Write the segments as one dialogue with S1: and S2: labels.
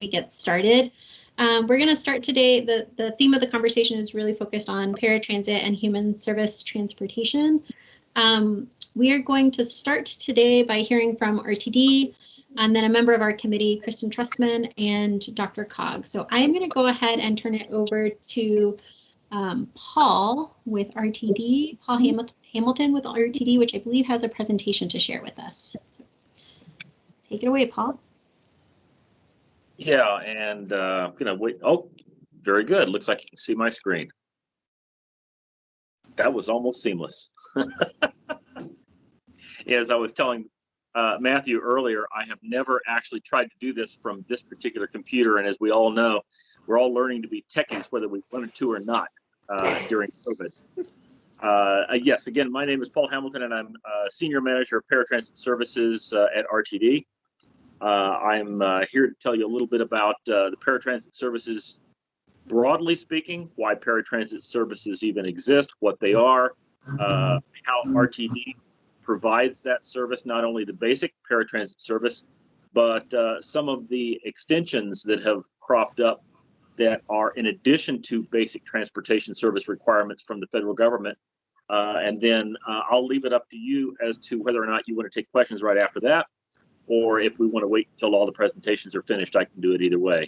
S1: we get started. Um, we're going to start today. The, the theme of the conversation is really focused on paratransit and human service transportation. Um, we are going to start today by hearing from RTD and then a member of our committee, Kristen Trustman and Dr. Cog. So I am going to go ahead and turn it over to um, Paul with RTD, Paul Hamilton, Hamilton with RTD, which I believe has a presentation to share with us. So take it away, Paul.
S2: Yeah, and uh, I'm gonna wait. Oh, very good. Looks like you can see my screen. That was almost seamless. As I was telling uh, Matthew earlier, I have never actually tried to do this from this particular computer. And as we all know, we're all learning to be techies, whether we wanted to or not, uh, during COVID. Uh, yes, again, my name is Paul Hamilton, and I'm Senior Manager of Paratransit Services uh, at RTD. Uh, I'm uh, here to tell you a little bit about uh, the paratransit services broadly speaking, why paratransit services even exist, what they are, uh, how RTD provides that service, not only the basic paratransit service, but uh, some of the extensions that have cropped up that are in addition to basic transportation service requirements from the federal government. Uh, and then I'll leave it up to you as to whether or not you want to take questions right after that or if we want to wait until all the presentations are finished, I can do it either way.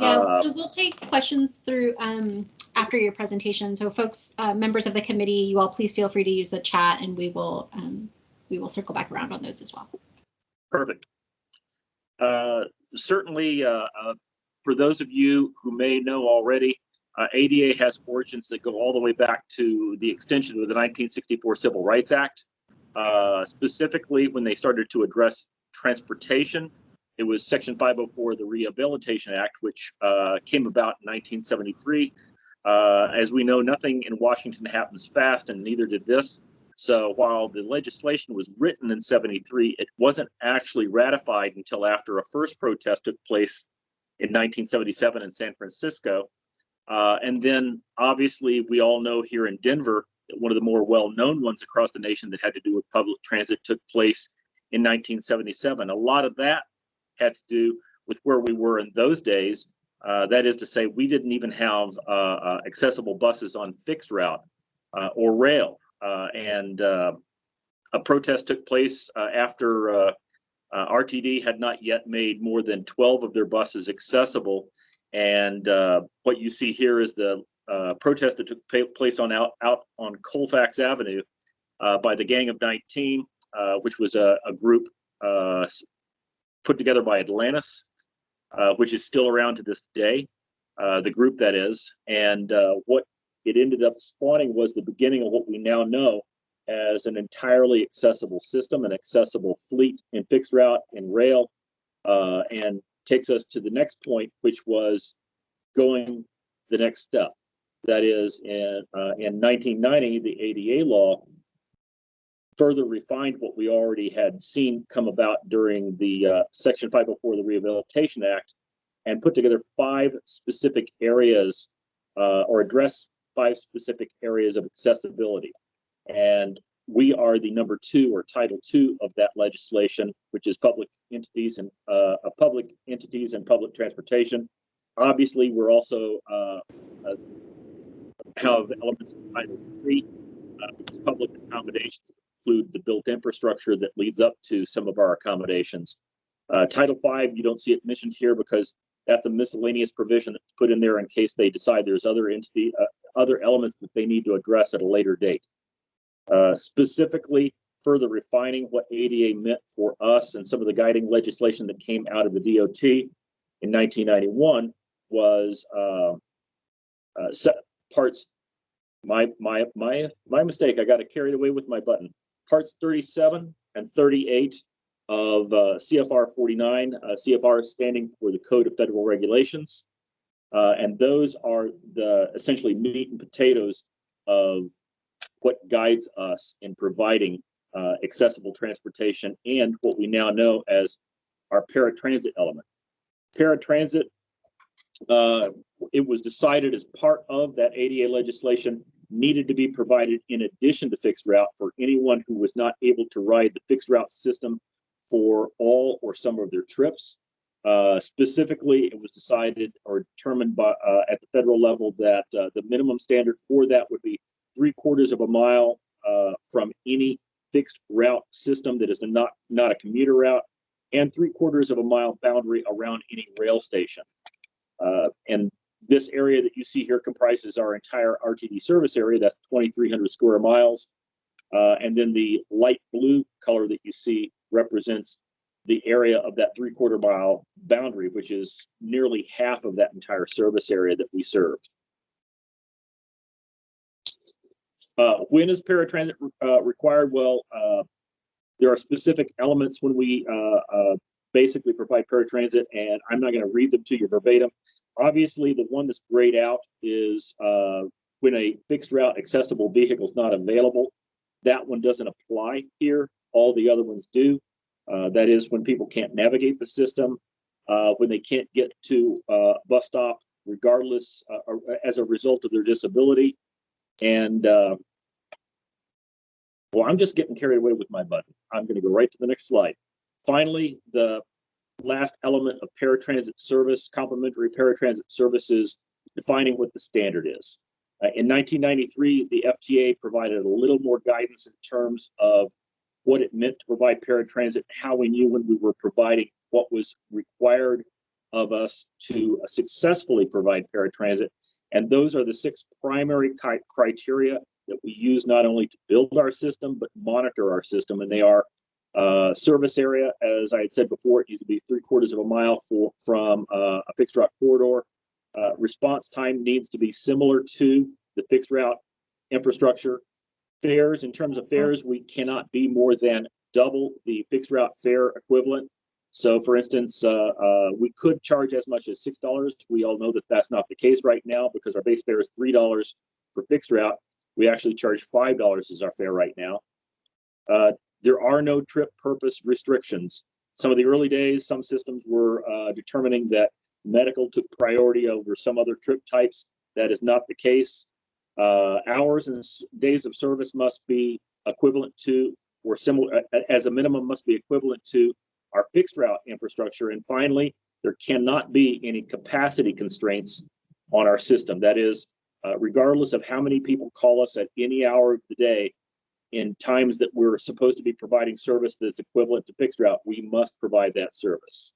S1: Yeah, uh, so we'll take questions through um, after your presentation. So folks, uh, members of the committee, you all please feel free to use the chat and we will um, we will circle back around on those as well.
S2: Perfect. Uh, certainly, uh, uh, for those of you who may know already, uh, ADA has origins that go all the way back to the extension of the 1964 Civil Rights Act. Uh, specifically, when they started to address transportation, it was Section 504 of the Rehabilitation Act, which uh, came about in 1973. Uh, as we know, nothing in Washington happens fast, and neither did this. So while the legislation was written in 73, it wasn't actually ratified until after a first protest took place in 1977 in San Francisco. Uh, and then obviously we all know here in Denver, one of the more well-known ones across the nation that had to do with public transit took place in 1977. A lot of that had to do with where we were in those days. Uh, that is to say, we didn't even have uh, uh, accessible buses on fixed route uh, or rail. Uh, and a protest took place after RTD had not yet made more than 12 of their buses accessible. And what you see here is the uh, protest that took place on out, out on Colfax Avenue uh, by the Gang of 19, uh, which was a, a group uh, put together by Atlantis, uh, which is still around to this day, the group that is. And what it ended up spawning was the beginning of what we now know as an entirely accessible system, an accessible fleet in fixed route and rail, and takes us to the next point, which was going the next step. That is, in, uh, in 1990, the ADA law further refined what we already had seen come about during the uh, Section 504 of the Rehabilitation Act and put together five specific areas uh, or address five specific areas of accessibility. And we are the number two or title two of that legislation, which is public entities and uh, public entities and public transportation. Obviously, we're also uh, have elements of Title III, uh, because public accommodations include the built infrastructure that leads up to some of our accommodations. Uh, Title V, you don't see it mentioned here because that's a miscellaneous provision that's put in there in case they decide there's other entity, uh, other elements that they need to address at a later date. Uh, specifically, further refining what ADA meant for us and some of the guiding legislation that came out of the DOT in 1991 was uh, uh, parts my my my my mistake. I got it carried away with my button. Parts 37 and 38 of uh, cfr 49 uh, cfr standing for the code of federal regulations. Uh, and those are the essentially meat and potatoes of what guides us in providing uh, accessible transportation and what we now know as our paratransit element. Paratransit uh, it was decided as part of that ADA legislation needed to be provided in addition to fixed route for anyone who was not able to ride the fixed route system for all or some of their trips. Uh, specifically, it was decided or determined by, uh, at the federal level that, uh, the minimum standard for that would be three quarters of a mile, uh, from any fixed route system that is not, not a commuter route, and three quarters of a mile boundary around any rail station. Uh, and this area that you see here comprises our entire RTD service area. That's 2,300 square miles. Uh, and then the light blue color that you see represents the area of that three quarter mile boundary, which is nearly half of that entire service area that we served. Uh, when is paratransit uh, required? Well, uh, there are specific elements when we uh, uh, basically provide paratransit, and I'm not going to read them to you verbatim. Obviously, the one that's grayed out is uh, when a fixed route accessible vehicle is not available. That one doesn't apply here. All the other ones do. Uh, that is when people can't navigate the system, uh, when they can't get to uh, bus stop, regardless uh, or as a result of their disability. And uh, well, I'm just getting carried away with my button. I'm going to go right to the next slide. Finally, the last element of paratransit service, complementary paratransit services, defining what the standard is. Uh, in 1993, the FTA provided a little more guidance in terms of what it meant to provide paratransit, how we knew when we were providing what was required of us to successfully provide paratransit. And those are the six primary criteria that we use not only to build our system, but monitor our system. And they are uh, service area, as I had said before, it needs to be three quarters of a mile for, from uh, a fixed route corridor. Uh, response time needs to be similar to the fixed route infrastructure. Fares, in terms of fares, we cannot be more than double the fixed route fare equivalent. So for instance, uh, uh, we could charge as much as $6. We all know that that's not the case right now because our base fare is $3 for fixed route. We actually charge $5 as our fare right now. Uh, there are no trip purpose restrictions. Some of the early days, some systems were uh, determining that medical took priority over some other trip types. That is not the case. Uh, hours and days of service must be equivalent to or similar as a minimum must be equivalent to our fixed route infrastructure. And finally, there cannot be any capacity constraints on our system. That is, uh, regardless of how many people call us at any hour of the day, in times that we're supposed to be providing service that's equivalent to fixed route, we must provide that service.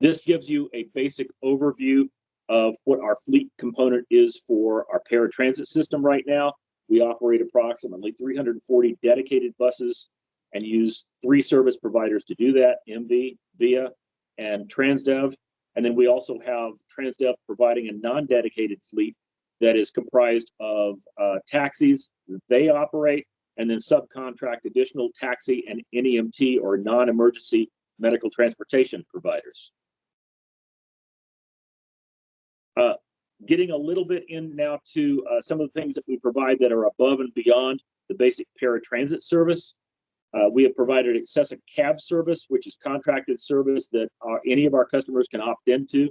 S2: This gives you a basic overview of what our fleet component is for our paratransit system right now. We operate approximately 340 dedicated buses and use three service providers to do that, MV, VIA, and Transdev. And then we also have Transdev providing a non-dedicated fleet that is comprised of uh, taxis they operate and then subcontract additional taxi and NEMT or non-emergency medical transportation providers. Uh, getting a little bit in now to uh, some of the things that we provide that are above and beyond the basic paratransit service. Uh, we have provided excessive cab service, which is contracted service that our, any of our customers can opt into.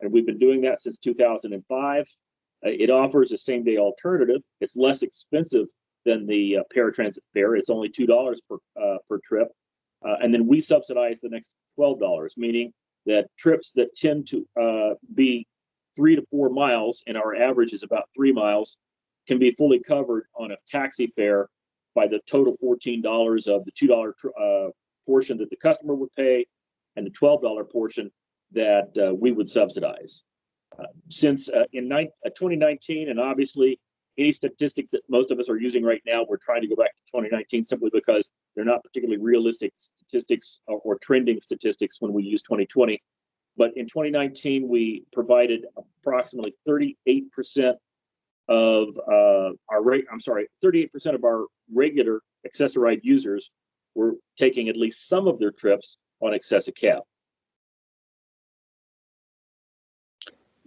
S2: And we've been doing that since 2005. Uh, it offers a same day alternative. It's less expensive than the uh, paratransit fare. It's only $2 per, uh, per trip. Uh, and then we subsidize the next $12, meaning that trips that tend to uh, be three to four miles, and our average is about three miles, can be fully covered on a taxi fare by the total $14 of the $2 uh, portion that the customer would pay and the $12 portion that we would subsidize. Since uh, in 2019, uh, and obviously any statistics that most of us are using right now, we're trying to go back to 2019 simply because they're not particularly realistic statistics or, or trending statistics when we use 2020. But in 2019, we provided approximately 38% of uh, our rate, I'm sorry, 38% of our regular Access-a-Ride users were taking at least some of their trips on Access-a-Cab.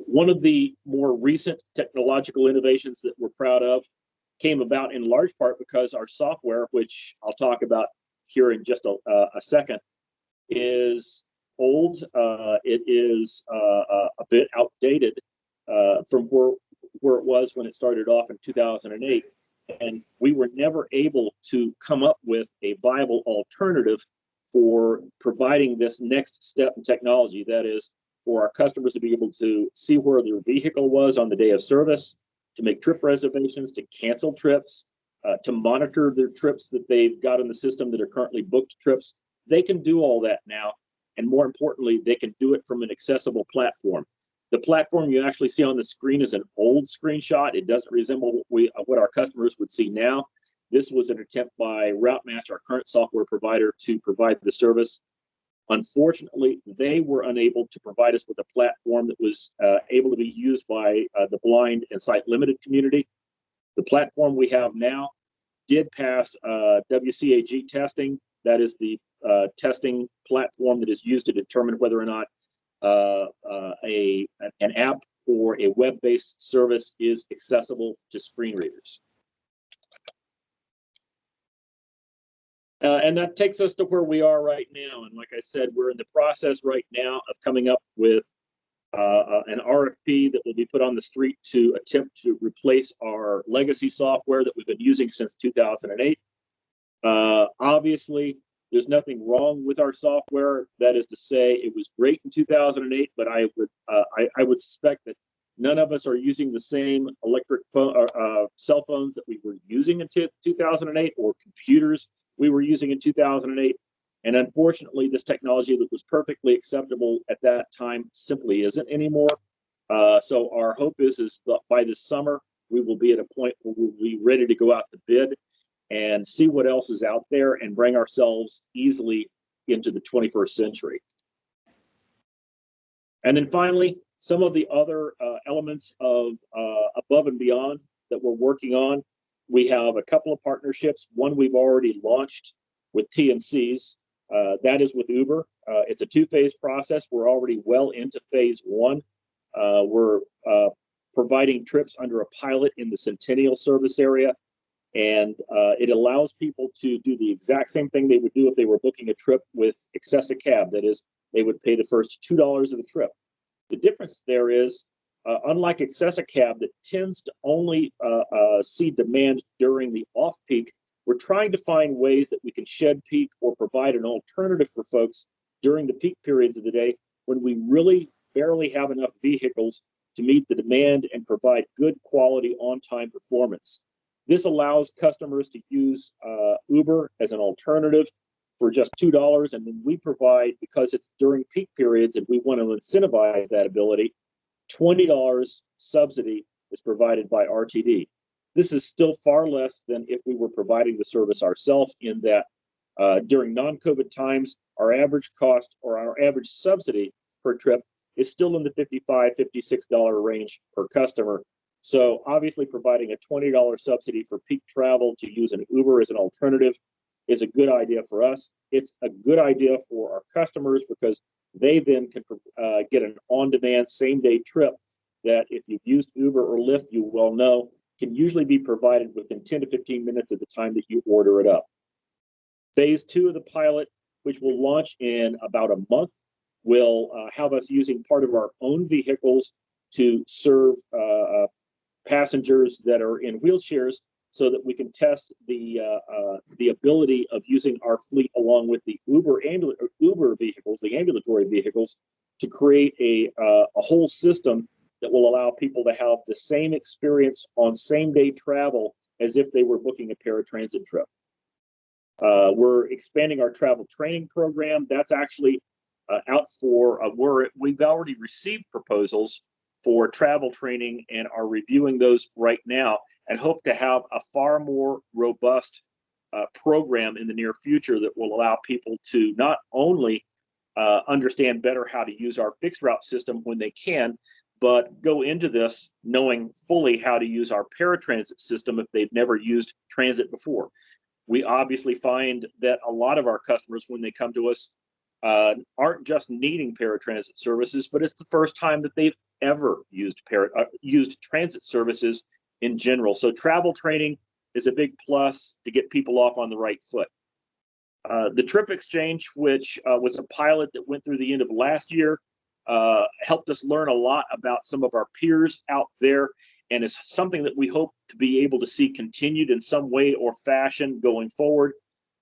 S2: One of the more recent technological innovations that we're proud of came about in large part because our software, which I'll talk about here in just a, uh, a second, is old. Uh, it is uh, uh a bit outdated uh, from where, where it was when it started off in 2008. And we were never able to come up with a viable alternative for providing this next step in technology. That is for our customers to be able to see where their vehicle was on the day of service, to make trip reservations, to cancel trips, uh, to monitor their trips that they've got in the system that are currently booked trips. They can do all that now. And more importantly, they can do it from an accessible platform. The platform you actually see on the screen is an old screenshot. It doesn't resemble what, we, what our customers would see now. This was an attempt by RouteMatch, our current software provider, to provide the service. Unfortunately, they were unable to provide us with a platform that was uh, able to be used by uh, the blind and sight limited community. The platform we have now did pass uh, WCAG testing. That is the uh, testing platform that is used to determine whether or not uh, uh, a an app or a web-based service is accessible to screen readers. Uh, and that takes us to where we are right now. And like I said, we're in the process right now of coming up with uh, uh, an RFP that will be put on the street to attempt to replace our legacy software that we've been using since 2008. Uh, obviously, there's nothing wrong with our software. That is to say, it was great in 2008, but I would uh, I, I, would suspect that none of us are using the same electric phone uh, cell phones that we were using in 2008 or computers we were using in 2008. And unfortunately, this technology that was perfectly acceptable at that time simply isn't anymore. Uh, so our hope is, is that by this summer, we will be at a point where we'll be ready to go out to bid and see what else is out there and bring ourselves easily into the 21st century. And then finally, some of the other uh, elements of uh, above and beyond that we're working on we have a couple of partnerships. One we've already launched with TNCs. Uh, that is with Uber. Uh, it's a two-phase process. We're already well into phase one. Uh, we're uh, providing trips under a pilot in the Centennial service area, and uh, it allows people to do the exact same thing they would do if they were booking a trip with Access-a-Cab. That is, they would pay the first two dollars of the trip. The difference there is uh, unlike Access-a-Cab that tends to only uh, uh, see demand during the off-peak, we're trying to find ways that we can shed peak or provide an alternative for folks during the peak periods of the day when we really barely have enough vehicles to meet the demand and provide good quality on-time performance. This allows customers to use uh, Uber as an alternative for just $2. And then we provide, because it's during peak periods and we want to incentivize that ability, $20 subsidy is provided by RTD. This is still far less than if we were providing the service ourselves in that uh, during non-COVID times, our average cost or our average subsidy per trip is still in the $55, $56 range per customer. So obviously providing a $20 subsidy for peak travel to use an Uber as an alternative is a good idea for us. It's a good idea for our customers because they then can uh, get an on-demand same-day trip that if you've used Uber or Lyft, you well know can usually be provided within 10 to 15 minutes at the time that you order it up. Phase two of the pilot, which will launch in about a month, will uh, have us using part of our own vehicles to serve uh, uh passengers that are in wheelchairs so that we can test the uh, uh, the ability of using our fleet along with the Uber ambul- Uber vehicles, the ambulatory vehicles, to create a uh, a whole system that will allow people to have the same experience on same day travel as if they were booking a paratransit trip. Uh, we're expanding our travel training program. That's actually uh, out for uh, we're we've already received proposals for travel training and are reviewing those right now and hope to have a far more robust uh, program in the near future that will allow people to not only uh, understand better how to use our fixed route system when they can, but go into this knowing fully how to use our paratransit system if they've never used transit before. We obviously find that a lot of our customers, when they come to us, uh, aren't just needing paratransit services, but it's the first time that they've ever used para, uh, used transit services in general. So travel training is a big plus to get people off on the right foot. Uh, the Trip Exchange, which uh, was a pilot that went through the end of last year, uh, helped us learn a lot about some of our peers out there and is something that we hope to be able to see continued in some way or fashion going forward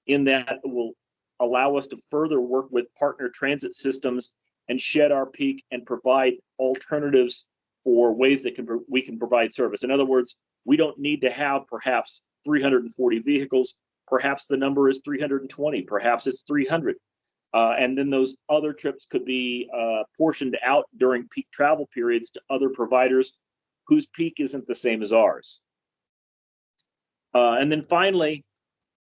S2: in that will allow us to further work with partner transit systems and shed our peak and provide alternatives for ways that can we can provide service. In other words, we don't need to have perhaps 340 vehicles. Perhaps the number is 320. Perhaps it's 300. Uh, and then those other trips could be uh, portioned out during peak travel periods to other providers whose peak isn't the same as ours. Uh, and then finally,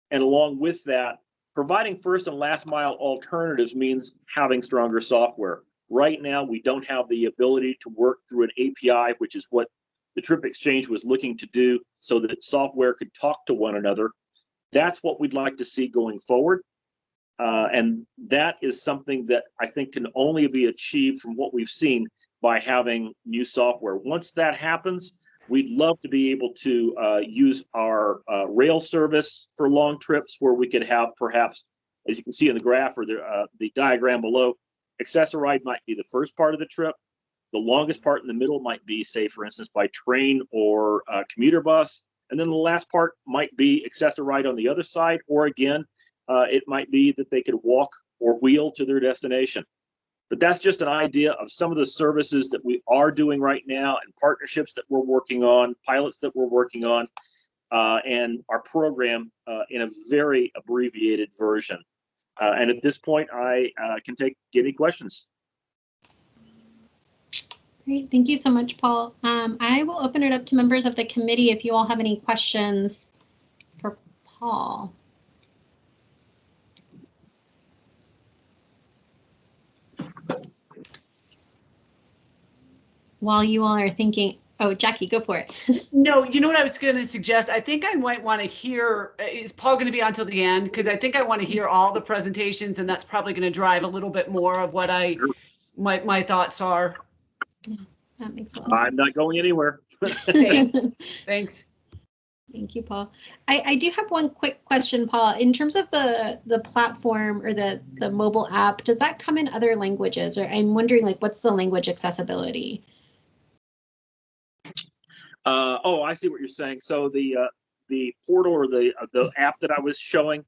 S2: and along with that, providing first and last mile alternatives means having stronger software. Right now, we don't have the ability to work through an API, which is what the Trip Exchange was looking to do so that software could talk to one another. That's what we'd like to see going forward. Uh, and that is something that I think can only be achieved from what we've seen by having new software. Once that happens, we'd love to be able to uh, use our uh, rail service for long trips where we could have perhaps, as you can see in the graph or the, uh, the diagram below, Access-a-Ride might be the first part of the trip. The longest part in the middle might be, say, for instance, by train or uh, commuter bus. And then the last part might be Access-a-Ride on the other side, or again, uh, it might be that they could walk or wheel to their destination. But that's just an idea of some of the services that we are doing right now and partnerships that we're working on, pilots that we're working on, uh, and our program uh, in a very abbreviated version. Uh, and at this point, I uh, can take any questions.
S1: Great, thank you so much, Paul. Um, I will open it up to members of the committee if you all have any questions for Paul. While you all are thinking, oh, Jackie, go for it.
S3: no, you know what I was going to suggest? I think I might want to hear, uh, is Paul going to be on till the end? Because I think I want to hear all the presentations and that's probably going to drive a little bit more of what I, my, my thoughts are.
S1: Yeah, that makes sense.
S2: I'm not going anywhere.
S3: Thanks. Thanks.
S1: Thank you, Paul. I, I do have one quick question, Paul. In terms of the the platform or the the mobile app, does that come in other languages? Or I'm wondering, like, what's the language accessibility?
S2: Uh, oh, I see what you're saying. So the uh, the portal or the uh, the app that I was showing,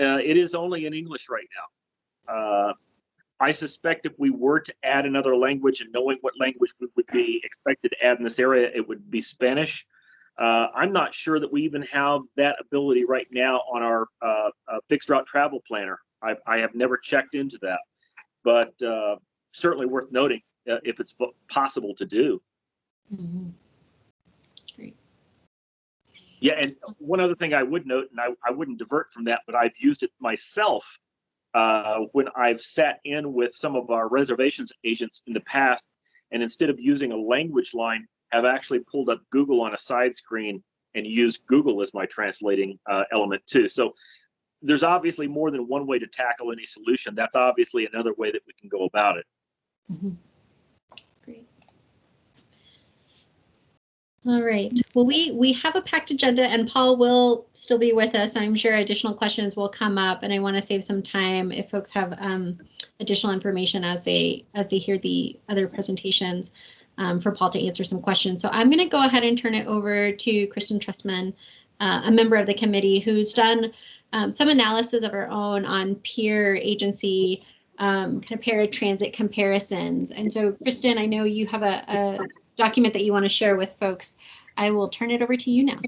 S2: uh, it is only in English right now. Uh, I suspect if we were to add another language and knowing what language we would be expected to add in this area, it would be Spanish. Uh, I'm not sure that we even have that ability right now on our fixed route travel planner. I've, I have never checked into that, but certainly worth noting if it's possible to do.
S1: Mm -hmm.
S2: Yeah, and one other thing I would note, and I, I wouldn't divert from that, but I've used it myself uh, when I've sat in with some of our reservations agents in the past, and instead of using a language line, have actually pulled up Google on a side screen and used Google as my translating uh, element too. So there's obviously more than one way to tackle any solution. That's obviously another way that we can go about it.
S1: Mm -hmm. Great. All right. Well, we we have a packed agenda, and Paul will still be with us. I'm sure additional questions will come up, and I want to save some time if folks have um, additional information as they as they hear the other presentations um, for Paul to answer some questions. So I'm going to go ahead and turn it over to Kristen Trustman, uh, a member of the committee who's done um, some analysis of her own on peer agency um, kind of paratransit comparisons. And so, Kristen, I know you have a, a document that you want to share with folks. I will turn it over to you now.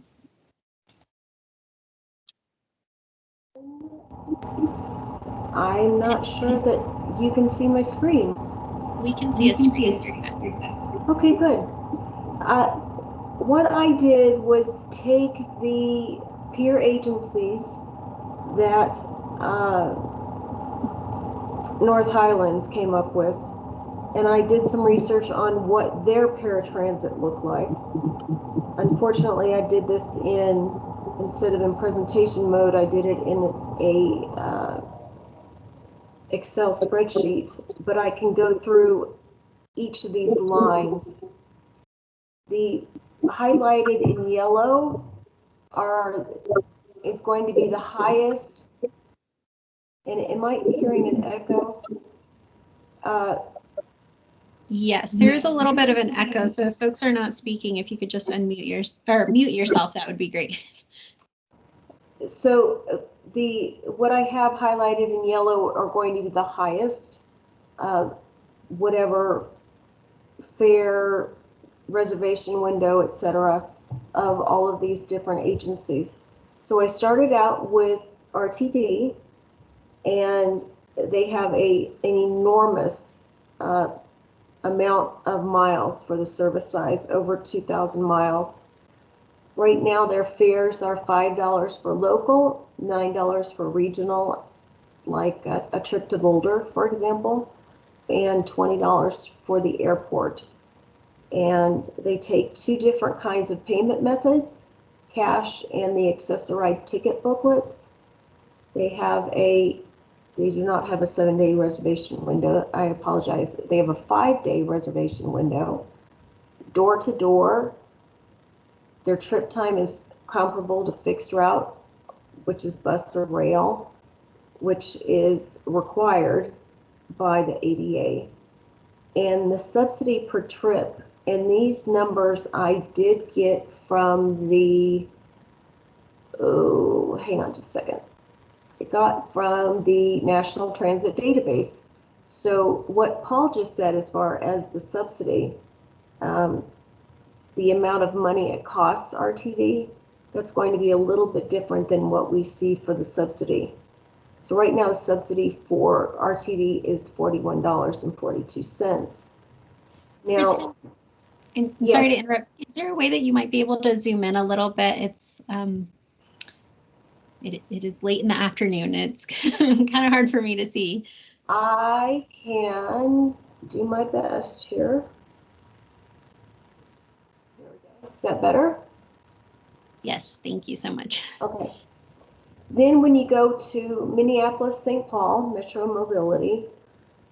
S4: I'm not sure that you can see my screen.
S1: We can see a screen.
S4: Okay, good. Uh, what I did was take the peer agencies that uh, North Highlands came up with, and I did some research on what their paratransit looked like. Unfortunately, I did this in, instead of in presentation mode, I did it in a uh, Excel spreadsheet, but I can go through each of these lines. The highlighted in yellow are, is going to be the highest. And am I hearing an echo? Uh,
S1: yes, there is a little bit of an echo. So if folks are not speaking, if you could just unmute your or mute yourself, that would be great.
S4: So the, what I have highlighted in yellow are going to be the highest, uh, whatever fare, reservation window, etc., of all of these different agencies. So I started out with RTD, and they have a, an enormous uh, amount of miles for the service size, over 2,000 miles. Right now, their fares are $5 for local, $9 for regional, like a, a trip to Boulder, for example, and $20 for the airport. And they take two different kinds of payment methods, cash and the accessorized ticket booklets. They have a, they do not have a seven day reservation window. I apologize. They have a five day reservation window. Door to door. Their trip time is comparable to fixed route, which is bus or rail, which is required by the ADA. And the subsidy per trip, and these numbers I did get from the, oh, hang on just a second. I got from the National Transit Database. So what Paul just said as far as the subsidy, um, the amount of money it costs RTD, that's going to be a little bit different than what we see for the subsidy. So right now, the subsidy for RTD is forty-one dollars and forty-two cents. Now,
S1: Kristen, and
S4: Yes.
S1: sorry to interrupt. Is there a way that you might be able to zoom in a little bit? It's um, it, it is late in the afternoon. It's kind of hard for me to see.
S4: I can do my best here. There we go. Is that better?
S1: Yes, thank you so much.
S4: Okay. Then when you go to Minneapolis, St. Paul, Metro Mobility,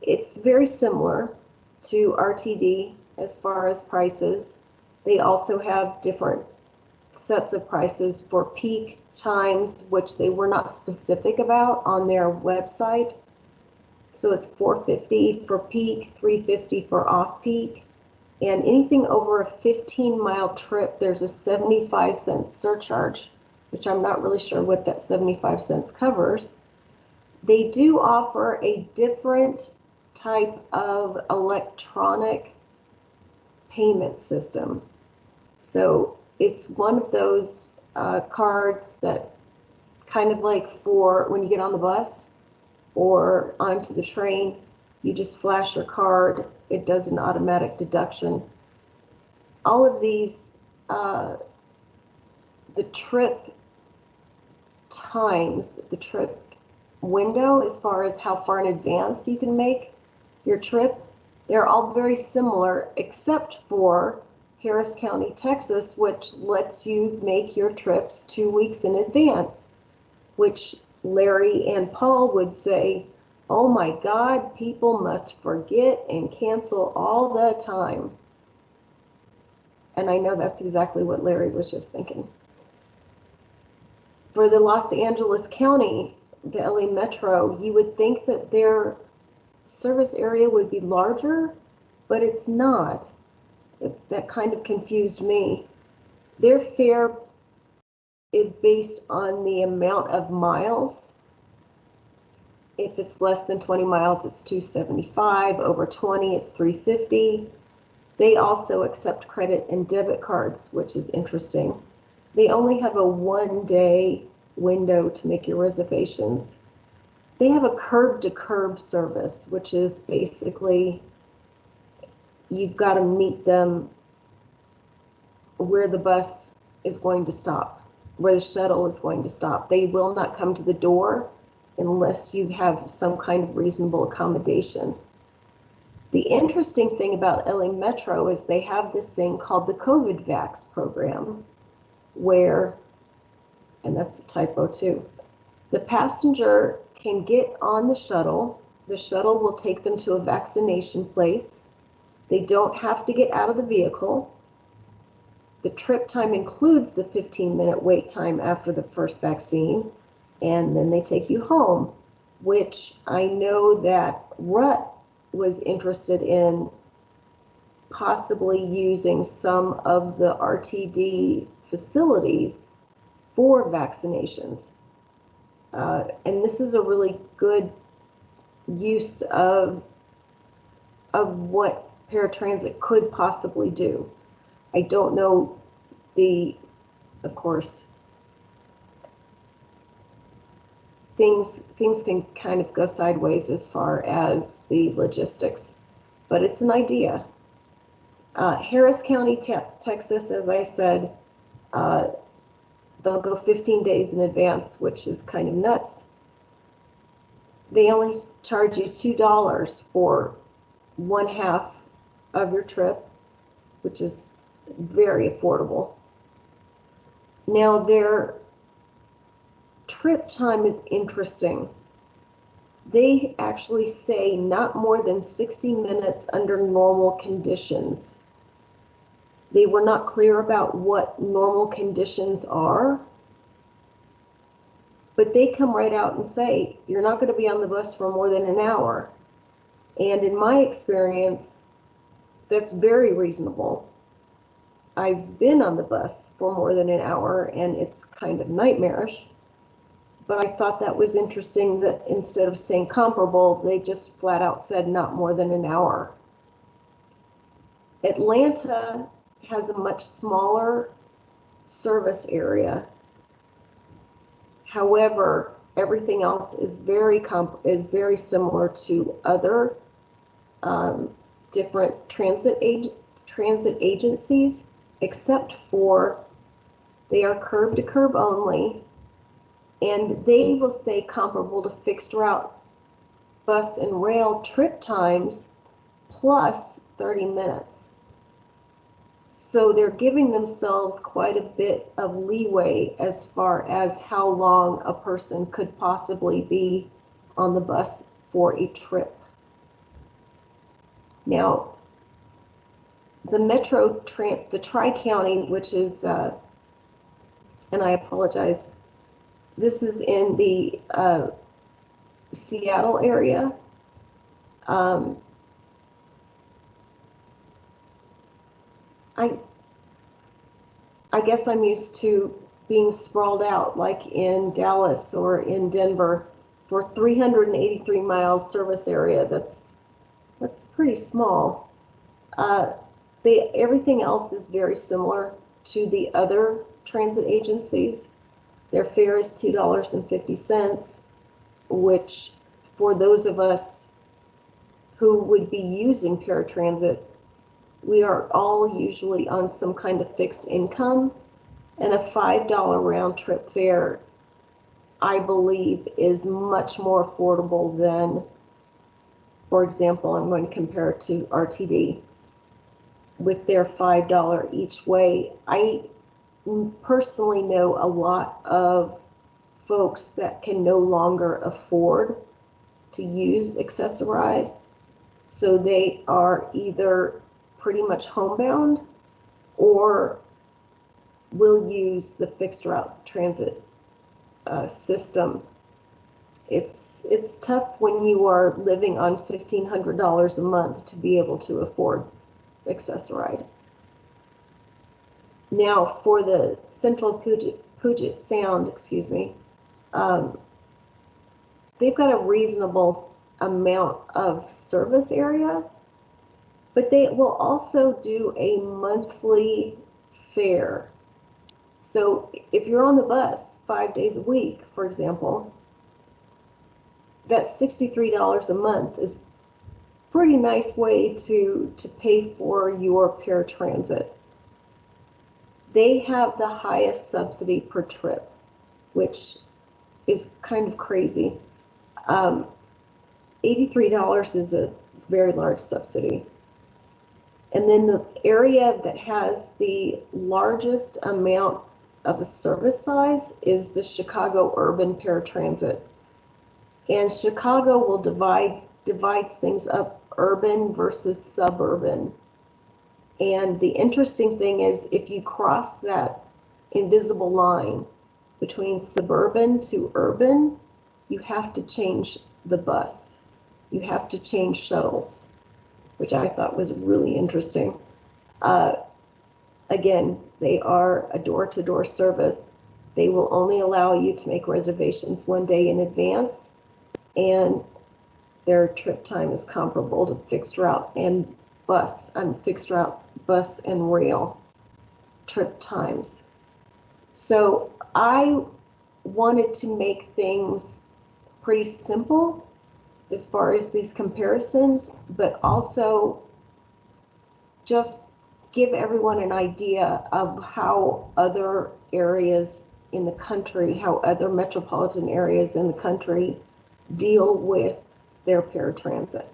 S4: it's very similar to RTD as far as prices. They also have different sets of prices for peak times, which they were not specific about on their website. So it's 450 for peak, 350 for off-peak. And anything over a 15 mile trip, there's a 75 cent surcharge which I'm not really sure what that 75 cents covers. They do offer a different type of electronic payment system. So it's one of those uh, cards that kind of like for when you get on the bus or onto the train, you just flash your card, it does an automatic deduction. All of these, uh, the trip times the trip window as far as how far in advance you can make your trip. They're all very similar except for Harris County, Texas, which lets you make your trips two weeks in advance, which Larry and Paul would say, oh my God, people must forget and cancel all the time. And I know that's exactly what Larry was just thinking for the Los Angeles County, the LA Metro, you would think that their service area would be larger, but it's not. That kind of confused me. Their fare is based on the amount of miles. If it's less than 20 miles, it's 275. Over 20, it's 350. They also accept credit and debit cards, which is interesting they only have a one day window to make your reservations. They have a curb to curb service, which is basically you've got to meet them where the bus is going to stop, where the shuttle is going to stop. They will not come to the door unless you have some kind of reasonable accommodation. The interesting thing about LA Metro is they have this thing called the COVID Vax program where, and that's a typo too, the passenger can get on the shuttle. The shuttle will take them to a vaccination place. They don't have to get out of the vehicle. The trip time includes the 15 minute wait time after the first vaccine, and then they take you home, which I know that Rut was interested in possibly using some of the RTD facilities for vaccinations. Uh, and this is a really good use of, of what paratransit could possibly do. I don't know the, of course, things, things can kind of go sideways as far as the logistics, but it's an idea. Uh, Harris County, Te- Texas, as I said, uh, they'll go 15 days in advance, which is kind of nuts. They only charge you $2 for one half of your trip, which is very affordable. Now, their trip time is interesting. They actually say not more than 60 minutes under normal conditions. They were not clear about what normal conditions are. But they come right out and say, you're not going to be on the bus for more than an hour. And in my experience, that's very reasonable. I've been on the bus for more than an hour and it's kind of nightmarish. But I thought that was interesting that instead of saying comparable, they just flat out said not more than an hour. Atlanta has a much smaller service area. However, everything else is very comp- is very similar to other um, different transit ag- transit agencies, except for they are curb to curb only, and they will say comparable to fixed route bus and rail trip times plus 30 minutes. So they're giving themselves quite a bit of leeway as far as how long a person could possibly be on the bus for a trip. Now, the Metro, the Tri-County, which is, uh, and I apologize, this is in the uh, Seattle area. Um, I, I guess I'm used to being sprawled out like in Dallas or in Denver for 383 miles service area. That's that's pretty small. Uh, they everything else is very similar to the other transit agencies. Their fare is two dollars and fifty cents, which for those of us who would be using paratransit we are all usually on some kind of fixed income and a $5 round trip fare i believe is much more affordable than for example i'm going to compare it to rtd with their $5 each way i personally know a lot of folks that can no longer afford to use Access-a-Ride so they are either pretty much homebound or will use the fixed route transit uh, system. It's it's tough when you are living on fifteen hundred dollars a month to be able to afford Access-a-Ride. Now for the Central Puget, Puget Sound, excuse me, um, they've got a reasonable amount of service area but they will also do a monthly fare. So if you're on the bus five days a week, for example, that $63 a month is pretty nice way to, to pay for your paratransit. They have the highest subsidy per trip, which is kind of crazy. Um, $83 is a very large subsidy. And then the area that has the largest amount of a service size is the Chicago Urban Paratransit. And Chicago will divide divides things up urban versus suburban. And the interesting thing is if you cross that invisible line between suburban to urban, you have to change the bus. You have to change shuttles which I thought was really interesting. Uh, again, they are a door to door service. They will only allow you to make reservations one day in advance, and their trip time is comparable to fixed route and bus, um, fixed route bus and rail trip times. So I wanted to make things pretty simple as far as these comparisons, but also just give everyone an idea of how other areas in the country, how other metropolitan areas in the country deal with their paratransit.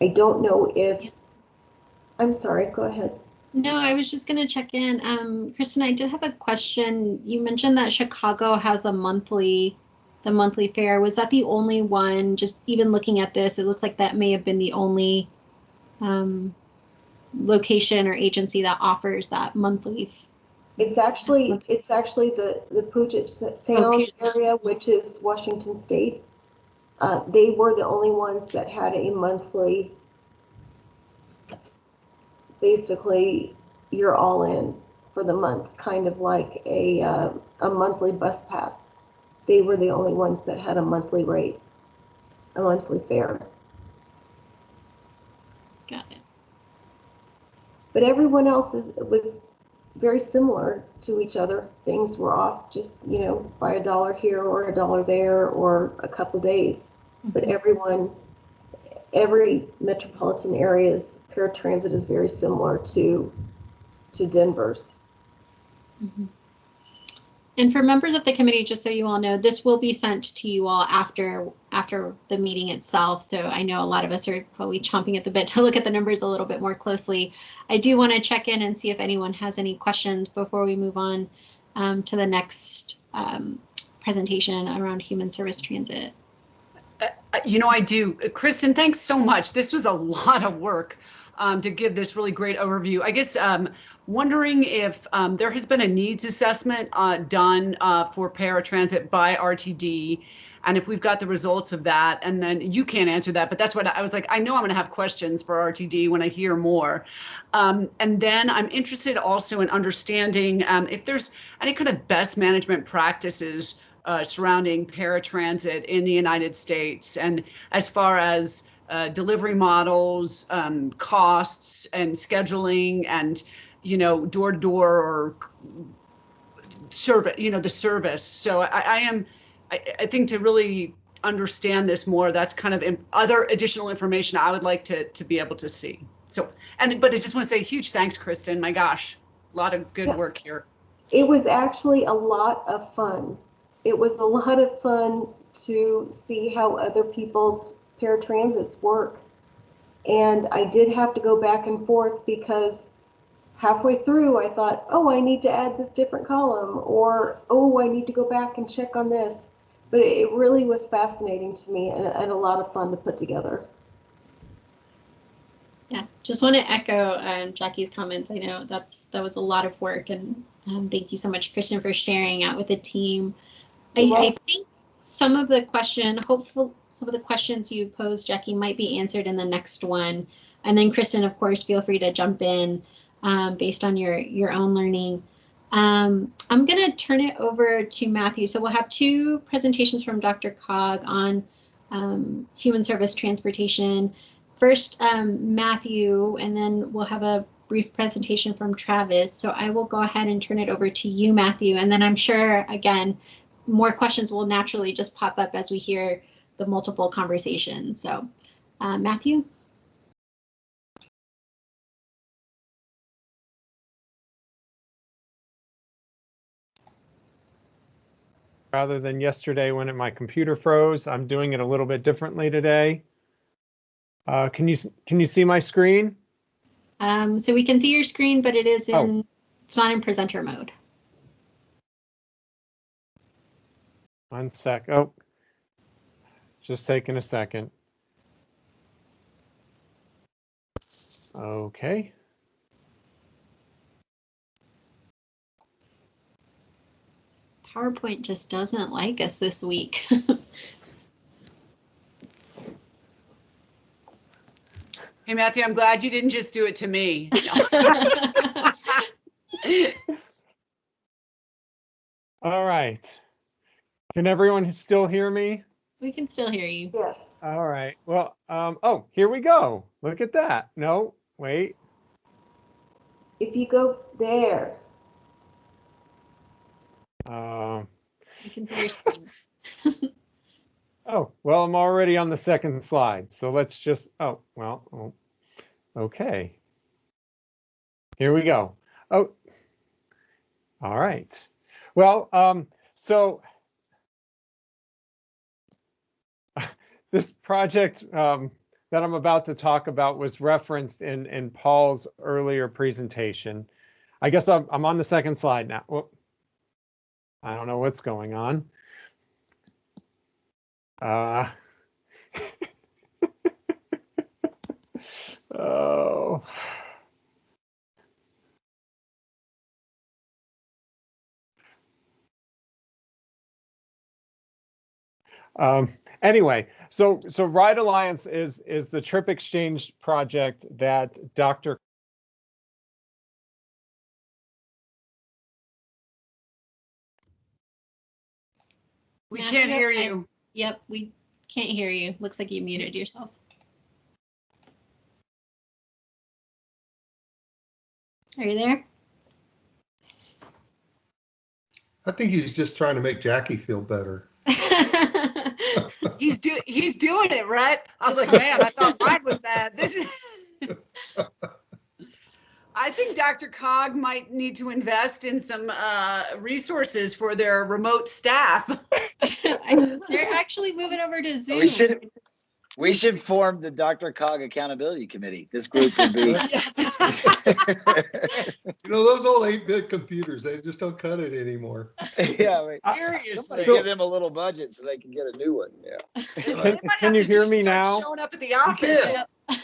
S4: I don't know if, I'm sorry, go ahead.
S1: No, I was just going to check in. Um, Kristen, I did have a question. You mentioned that Chicago has a monthly, the monthly fare. Was that the only one? Just even looking at this, it looks like that may have been the only um, location or agency that offers that monthly.
S4: It's actually, it's actually the, the
S1: Puget Sound
S4: area, which is Washington State. Uh, they were the only ones that had a monthly, basically, you're all in for the month, kind of like a, uh, a monthly bus pass. They were the only ones that had a monthly rate, a monthly fare.
S1: Got it.
S4: But everyone else is, was very similar to each other. Things were off just, you know, by a dollar here or a dollar there or a couple days. But everyone, every metropolitan area's paratransit is very similar to, to Denver's.
S1: Mhm. And for members of the committee, just so you all know, this will be sent to you all after after the meeting itself. So I know a lot of us are probably chomping at the bit to look at the numbers a little bit more closely. I do want to check in and see if anyone has any questions before we move on um, to the next um, presentation around human service transit.
S3: Uh, You know, I do. Kristen, thanks so much. This was a lot of work um, to give this really great overview. I guess um, wondering if um, there has been a needs assessment uh, done uh, for paratransit by RTD, and if we've got the results of that. And then you can't answer that, but that's what I was like. I know I'm going to have questions for RTD when I hear more. Um, and then I'm interested also in understanding um, if there's any kind of best management practices uh, surrounding paratransit in the United States, and as far as uh, delivery models, um, costs, and scheduling, and you know, door to door or service, you know, the service. So I, I am, I, I think to really understand this more, that's kind of in, other additional information I would like to to be able to see. So, and but I just want to say huge thanks, Kristen. My gosh, a lot of good
S4: Yeah.
S3: work here.
S4: It was actually a lot of fun. It was a lot of fun to see how other people's paratransits work. And I did have to go back and forth because halfway through I thought, oh, I need to add this different column, or oh, I need to go back and check on this. But it really was fascinating to me and, and a lot of fun to put together.
S1: Yeah, just want to echo um, Jackie's comments. I know that's that was a lot of work, and um, thank you so much, Kristen, for sharing out with the team. I, I think some of the question, hopeful, some of the questions you posed, Jackie, might be answered in the next one, and then Kristen, of course, feel free to jump in um, based on your your own learning. Um, I'm going to turn it over to Matthew. So we'll have two presentations from DRCOG on um, human service transportation. First, um, Matthew, and then we'll have a brief presentation from Travis. So I will go ahead and turn it over to you, Matthew. And then I'm sure, again, more questions will naturally just pop up as we hear the multiple conversations. So uh, Matthew?
S5: Rather than yesterday when it, my computer froze. I'm doing it a little bit differently today. Uh, can you can you see my screen?
S1: Um, so we can see your screen, but it is
S5: Oh.
S1: in, it's not in presenter mode.
S5: One sec. Oh, just taking a second. Okay.
S1: PowerPoint just doesn't like us this week.
S3: Hey, Matthew, I'm glad you didn't just do it to me.
S5: All right. Can everyone still hear me?
S1: We can still hear you.
S4: Yes.
S5: All right. Well, um, oh, here we go. Look at that. No, wait.
S4: If you go there,
S1: We can see your screen.
S5: oh, well, I'm already on the second slide. So let's just, oh, well, oh, okay. Here we go. Oh, all right. Well, um, so this project um, that I'm about to talk about was referenced in in Paul's earlier presentation. I guess I'm I'm on the second slide now. Well, I don't know what's going on. Uh, oh. Um, anyway, so so Ride Alliance is is the trip exchange project that Dr.
S3: We
S1: Matt,
S3: can't hear
S1: have-
S3: you.
S1: Yep, we can't hear you. Looks like you muted yourself. Are you there?
S6: I think he's just trying to make Jackie feel better.
S3: He's do he's doing it, right? I was like, man, I thought mine was bad. This is. I think DRCOG might need to invest in some uh, resources for their remote staff.
S1: They're actually moving over to Zoom.
S7: We should- We should form the DRCOG Accountability Committee. This group would be.
S6: You know, those old eight bit computers, they just don't cut it anymore.
S7: Yeah, right.
S3: Seriously.
S7: Somebody
S5: So-
S7: give them a little budget so they can get a new one, yeah.
S5: Can- can you hear me now?
S3: Showing up at the office.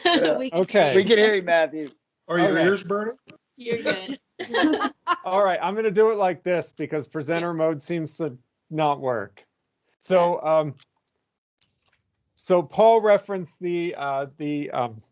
S7: Yeah.
S1: We
S5: Okay.
S1: hear
S7: We can hear you, Matthew.
S6: Are your
S5: Okay.
S6: ears burning?
S1: You're good.
S5: All right, I'm going to do it like this because presenter mode seems to not work. So, um, so Paul referenced the uh, the um,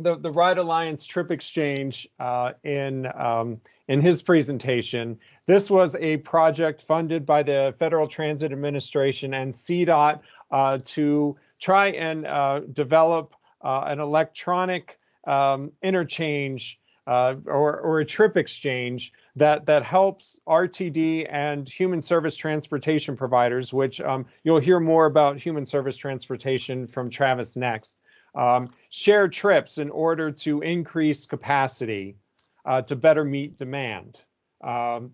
S5: the the Ride Alliance Trip Exchange uh, in um, in his presentation. This was a project funded by the Federal Transit Administration and CDOT uh, to try and uh, develop uh, an electronic um, interchange uh, or, or a trip exchange that that helps RTD and human service transportation providers, which um, you'll hear more about human service transportation from Travis next, um, share trips in order to increase capacity uh, to better meet demand. Um,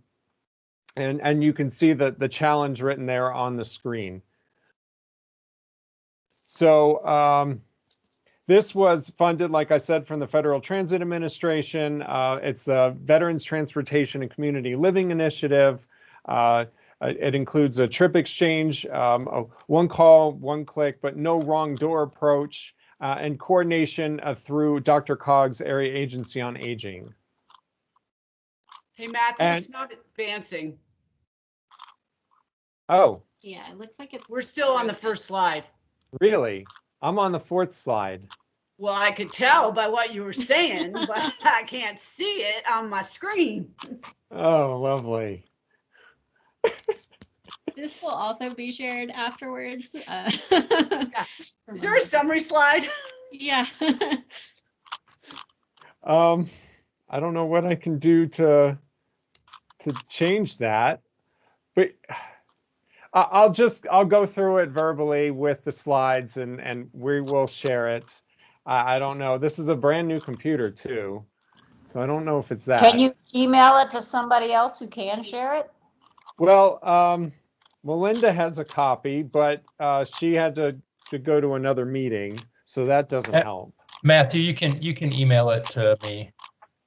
S5: and, and you can see the, the challenge written there on the screen. So um, this was funded, like I said, from the Federal Transit Administration. Uh, it's the Veterans Transportation and Community Living Initiative. Uh, it includes a trip exchange, um, a one call, one click, but no wrong door approach, uh, and coordination uh, through DRCOG's Area Agency on Aging.
S3: Hey, Matthew,
S5: And-
S3: it's not advancing.
S5: Oh,
S1: Yeah, it looks like it's.
S3: We're still on the first slide.
S5: really? I'm on the fourth slide.
S3: Well, I could tell by what you were saying, but I can't see it on my screen.
S5: Oh, lovely.
S1: This will also be shared afterwards. Uh,
S3: Is there a summary slide?
S1: Yeah.
S5: Um, I don't know what I can do to to change that, but I- I'll just I'll go through it verbally with the slides and and we will share it. I, I don't know. This is a brand new computer too, so I don't know if it's that.
S8: Can you email it to somebody else who can share it?
S5: Well, um, Melinda has a copy, but uh, she had to to go to another meeting, so that doesn't
S9: Uh,
S5: help.
S9: Matthew, you can you can email it to me.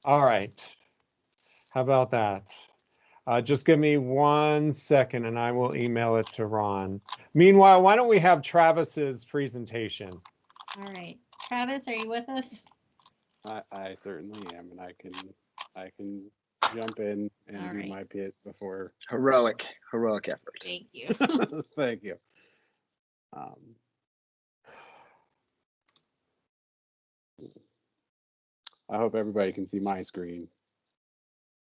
S5: All right. How about that? Uh, just give me one second and I will email it to Ron. Meanwhile, why don't we have Travis's presentation?
S1: All right. Travis, are you with us?
S10: I, I certainly am, and I can, I can jump in and
S1: All
S10: do
S1: right.
S10: my bit before.
S7: Heroic, heroic effort.
S1: Thank you.
S10: Thank you. Um, I hope everybody can see my screen.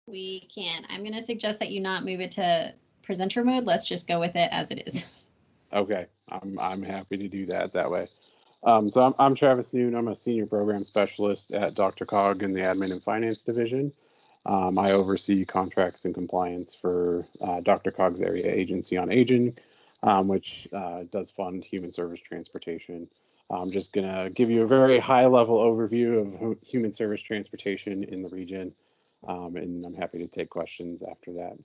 S1: We can. I'm going to suggest that you not move it to presenter mode. Let's just go with it as it is.
S10: Okay, I'm, I'm happy to do that that way. Um, so I'm, I'm Travis Noon. I'm a senior program specialist at DRCOG in the Admin and Finance Division. Um, I oversee contracts and compliance for uh, DRCOG's area agency on aging, um, which uh, does fund human service transportation. I'm just gonna give you a very high level overview of human service transportation in the region. Um, and I'm happy to take questions after that.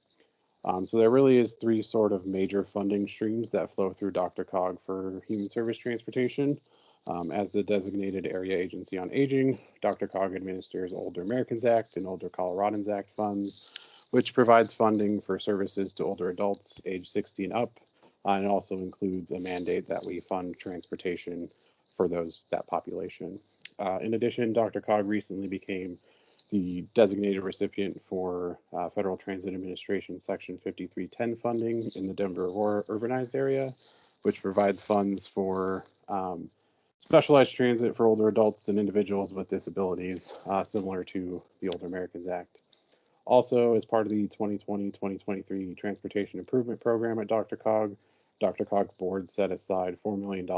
S10: Um, so there really is three sort of major funding streams that flow through DRCOG for human service transportation. Um, as the designated area agency on aging, DRCOG administers Older Americans Act and Older Coloradans Act funds, which provides funding for services to older adults age 60 and up. uh, and also includes a mandate that we fund transportation for those that population. Uh, in addition, DRCOG recently became the designated recipient for uh, Federal Transit Administration Section 5310 funding in the Denver Aurora urbanized area, which provides funds for um, specialized transit for older adults and individuals with disabilities, uh, similar to the Older Americans Act. Also, as part of the 2020-2023 Transportation Improvement Program at DRCOG, Dr. Cog's board set aside $4 million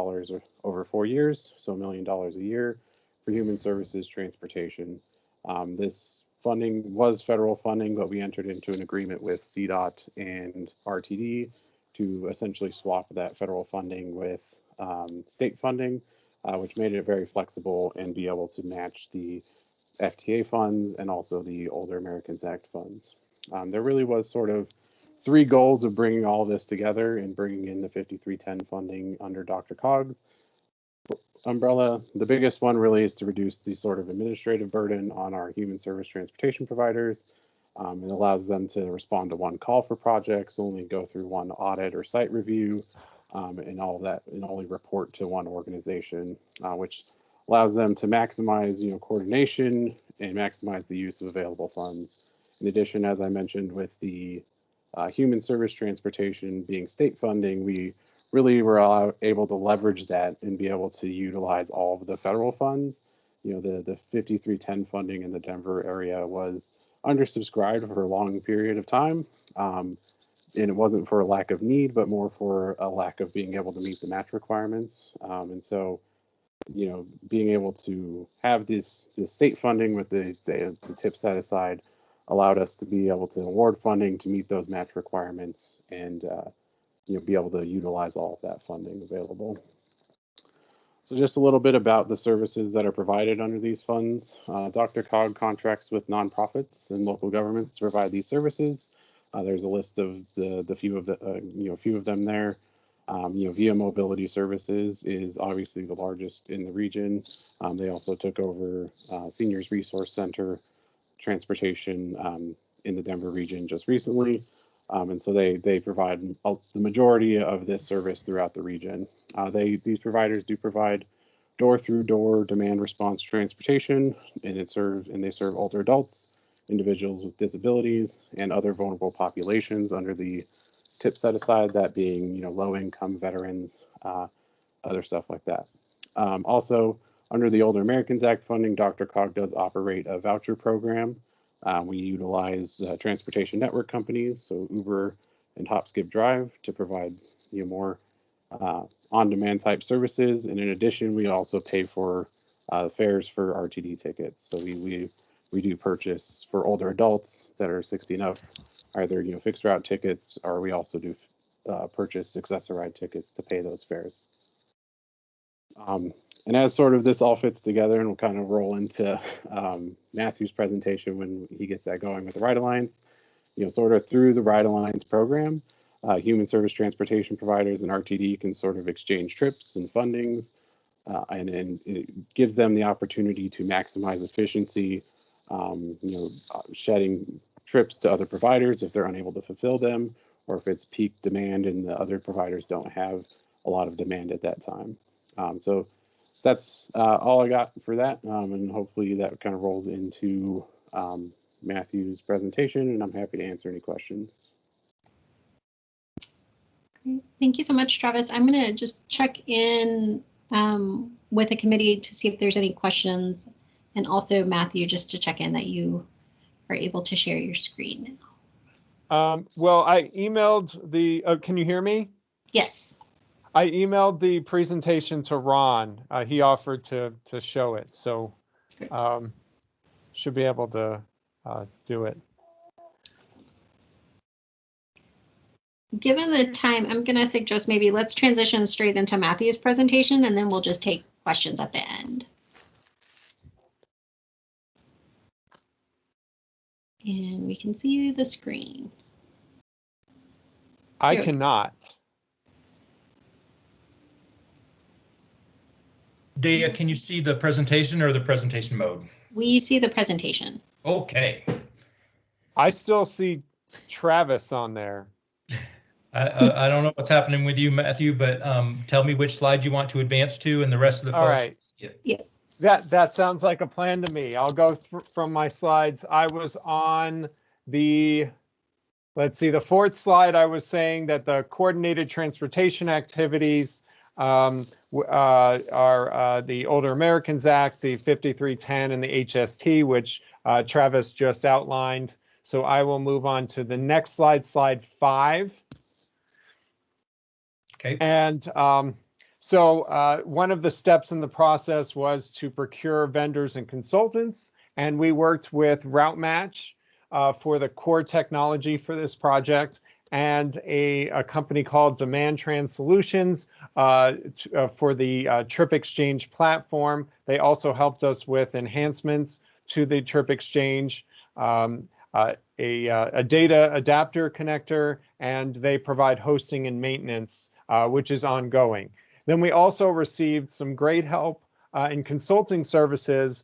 S10: over four years, so a million dollars a year, for human services transportation. Um, this funding was federal funding, but we entered into an agreement with CDOT and RTD to essentially swap that federal funding with um, state funding, uh, which made it very flexible and be able to match the FTA funds and also the Older Americans Act funds. Um, there really was sort of three goals of bringing all this together and bringing in the 5310 funding under DRCOG's umbrella. The biggest one really is to reduce the sort of administrative burden on our human service transportation providers. Um, it allows them to respond to one call for projects, only go through one audit or site review, um, and all that, and only report to one organization, uh, which allows them to maximize, you know, coordination and maximize the use of available funds. In addition, as I mentioned, with the uh, human service transportation being state funding, we really were able to leverage that and be able to utilize all of the federal funds. You know, the, the 5310 funding in the Denver area was undersubscribed for a long period of time. Um, and it wasn't for a lack of need, but more for a lack of being able to meet the match requirements. Um, and so, you know, being able to have this, this state funding with the, the, the TIP set aside allowed us to be able to award funding to meet those match requirements and, uh, you know, be able to utilize all of that funding available. So just a little bit about the services that are provided under these funds. Uh, DRCOG contracts with nonprofits and local governments to provide these services. Uh, there's a list of the the few of the uh, you know a few of them there. Um, you know, Via Mobility Services is obviously the largest in the region. Um, they also took over uh, Seniors Resource Center transportation um, in the Denver region just recently. Um, and so they they provide the majority of this service throughout the region. Uh, they these providers do provide door through door demand response transportation, and it serves and they serve older adults, individuals with disabilities, and other vulnerable populations under the TIP set aside. That being you know low income veterans, uh, other stuff like that. Um, also, under the Older Americans Act funding, DRCOG does operate a voucher program. Uh, we utilize uh, transportation network companies, so Uber and HopSkipDrive, to provide you know more uh, on-demand type services. And in addition, we also pay for uh, fares for RTD tickets. So we we we do purchase for older adults that are 60 and up, either you know fixed route tickets, or we also do uh, purchase Access-a-Ride tickets to pay those fares. Um, and as sort of this all fits together, and we'll kind of roll into um, Matthew's presentation when he gets that going with the Ride Alliance, you know, sort of through the Ride Alliance program, uh, human service transportation providers and RTD can sort of exchange trips and fundings, uh, and, and it gives them the opportunity to maximize efficiency, um, you know, uh, shedding trips to other providers if they're unable to fulfill them, or if it's peak demand and the other providers don't have a lot of demand at that time. Um, so that's uh, all I got for that, um, and hopefully that kind of rolls into um, Matthew's presentation, and I'm happy to answer any questions.
S1: Great. Thank you so much, Travis. I'm going to just check in um, with the committee to see if there's any questions. And also Matthew, just to check in that you are able to share your screen.
S5: Um, well, I emailed the, uh, can you hear me?
S1: Yes.
S5: I emailed the presentation to Ron. Uh, he offered to, to show it, so, um, should be able to, uh, do it.
S1: Given the time, I'm going to suggest maybe let's transition straight into Matthew's presentation and then we'll just take questions at the end. And we can see the screen.
S5: I
S1: go.
S9: Daya, can you see the presentation or the presentation mode?
S1: We see the presentation.
S9: Okay.
S5: I still see Travis on there.
S9: I, I, I don't know what's happening with you, Matthew, but um, tell me which slide you want to advance to and the rest of the
S5: All
S9: folks.
S5: right.
S9: Yeah.
S5: That, that sounds like a plan to me. I'll go from my slides. I was on the, let's see, the fourth slide, I was saying that the coordinated transportation activities um, uh, are uh, the Older Americans Act, the 5310 and the HST, which uh, Travis just outlined. So I will move on to the next slide, slide five.
S9: Okay.
S5: And um, so uh, one of the steps in the process was to procure vendors and consultants. And we worked with RouteMatch uh, for the core technology for this project and a, a company called DemandTrans Solutions uh, uh, for the uh, Trip Exchange platform. They also helped us with enhancements to the Trip Exchange. Um, uh, a, uh, a data adapter connector, and they provide hosting and maintenance, uh, which is ongoing. Then we also received some great help in consulting services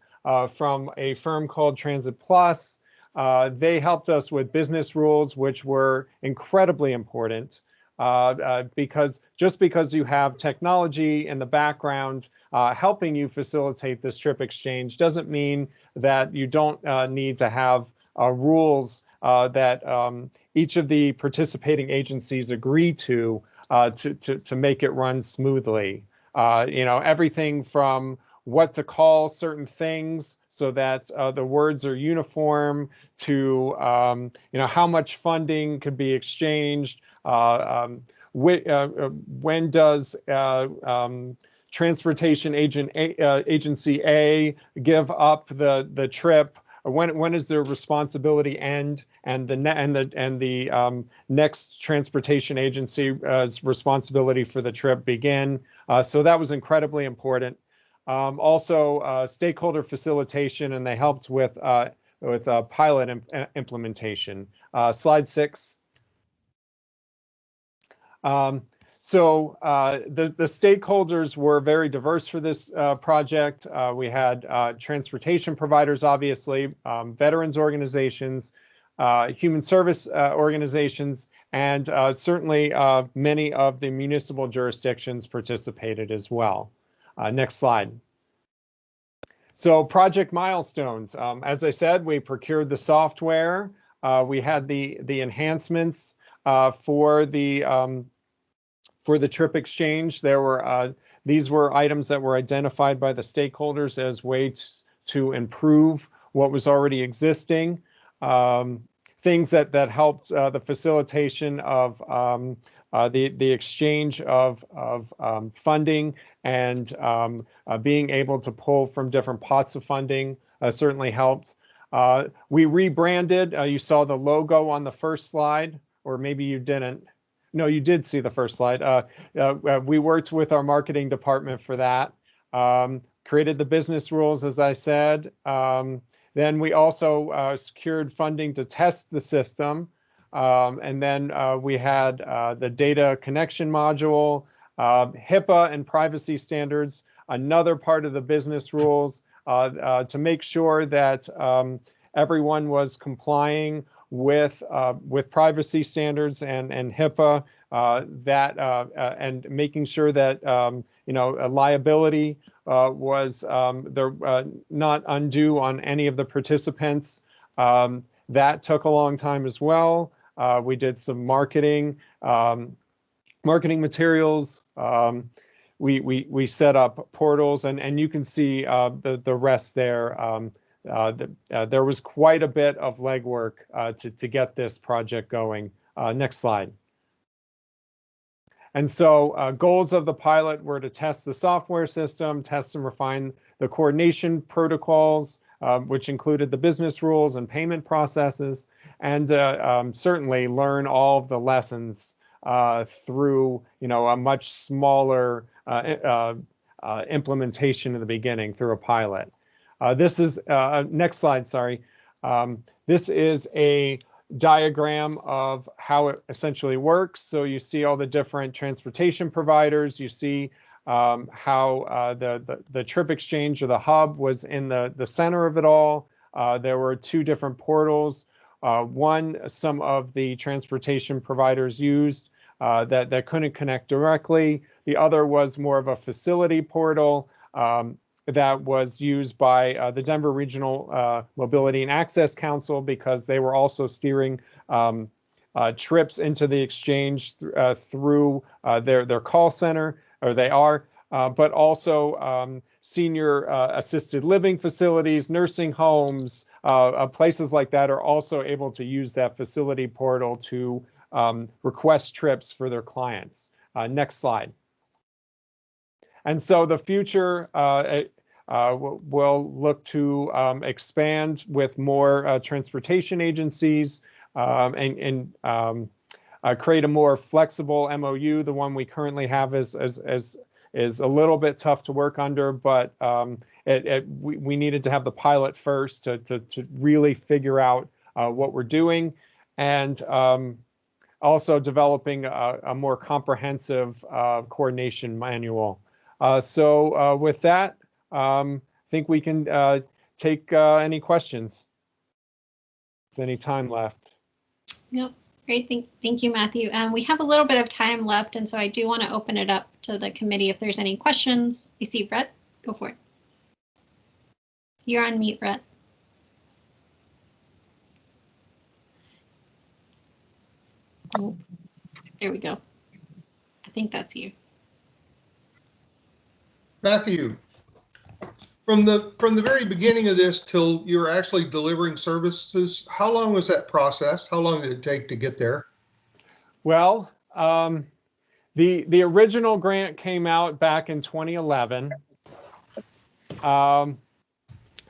S5: from a firm called Transit Plus. Uh, they helped us with business rules, which were incredibly important. Uh, uh, because just because you have technology in the background helping you facilitate this trip exchange doesn't mean that you don't need to have rules that um, each of the participating agencies agree to, uh, to, to, to make it run smoothly. Uh, you know, everything from what to call certain things so that uh, the words are uniform to, um, you know, how much funding could be exchanged, uh, um, whi- uh, uh, when does uh, um, transportation agent A, agency A give up the the trip? When when does their responsibility end? And the and the and the um, next transportation agency's responsibility for the trip begin? So that was incredibly important. Um, also, uh, stakeholder facilitation, and they helped with uh, with uh, pilot im- uh, implementation. Uh, slide six. Um, so uh, the the stakeholders were very diverse for this project. We had transportation providers, obviously, um, veterans organizations, human service organizations, and certainly many of the municipal jurisdictions participated as well. Uh, next slide. So project milestones. Um, as I said, we procured the software. Uh, we had the the enhancements uh, for the um, for the trip exchange. There were uh, these were items that were identified by the stakeholders as ways to improve what was already existing. Um, things that that helped uh, the facilitation of um, the the exchange of of um, funding and um, uh, being able to pull from different pots of funding uh, certainly helped. Uh, we rebranded. Uh, you saw the logo on the first slide, or maybe you didn't. No, you did see the first slide. Uh, uh, uh, we worked with our marketing department for that. Um, created the business rules, as I said. Um, then we also uh, secured funding to test the system. Um, and then uh, we had uh, the data connection module, uh, HIPAA and privacy standards, another part of the business rules uh, uh, to make sure that um, everyone was complying with uh, with privacy standards and and HIPAA. That and making sure that um, you know liability was um, there not undue on any of the participants. Um, that took a long time as well. Uh, we did some marketing, um, marketing materials. Um, we, we, we set up portals and, and you can see uh, the, the rest there. Um, uh, the, uh, there was quite a bit of legwork uh, to, to get this project going. Uh, next slide. And so uh, goals of the pilot were to test the software system, test and refine the coordination protocols, um, which included the business rules and payment processes, and uh, um, certainly learn all of the lessons uh, through, you know, a much smaller uh, implementation in the beginning through a pilot. This is, next slide, sorry. Um, this is a diagram of how it essentially works. So you see all the different transportation providers. You see um, how uh, the, the, the trip exchange or the hub was in the, the center of it all. Uh, there were two different portals. Uh, one, some of the transportation providers used uh, that, that couldn't connect directly. The other was more of a facility portal um, that was used by uh, the Denver Regional uh, Mobility and Access Council because they were also steering um, uh, trips into the exchange th uh, through their their call center, or they are, but also um, senior assisted living facilities, nursing homes, places like that are also able to use that facility portal to um, request trips for their clients. Uh, next slide. And so the future uh, uh, will look to um, expand with more uh, transportation agencies um, and, and um, uh, create a more flexible MOU. The one we currently have is, is, is, is a little bit tough to work under, but um, it, it, we, we needed to have the pilot first to, to, to really figure out uh, what we're doing. And um, also developing a, a more comprehensive uh, coordination manual. Uh, so uh, with that, um, I think we can uh, take uh, any questions. Any time left?
S1: Yep. Great. Thank, thank you, Matthew. Um, we have a little bit of time left, and so I do want to open it up to the committee if there's any questions. I see Brett. Go for it. You're on mute, Brett. There we go. I think that's you.
S6: Matthew, from the, from the very beginning of this till you were actually delivering services, how long was that process? How long did it take to get there?
S5: Well, um, the the original grant came out back in 2011. Um,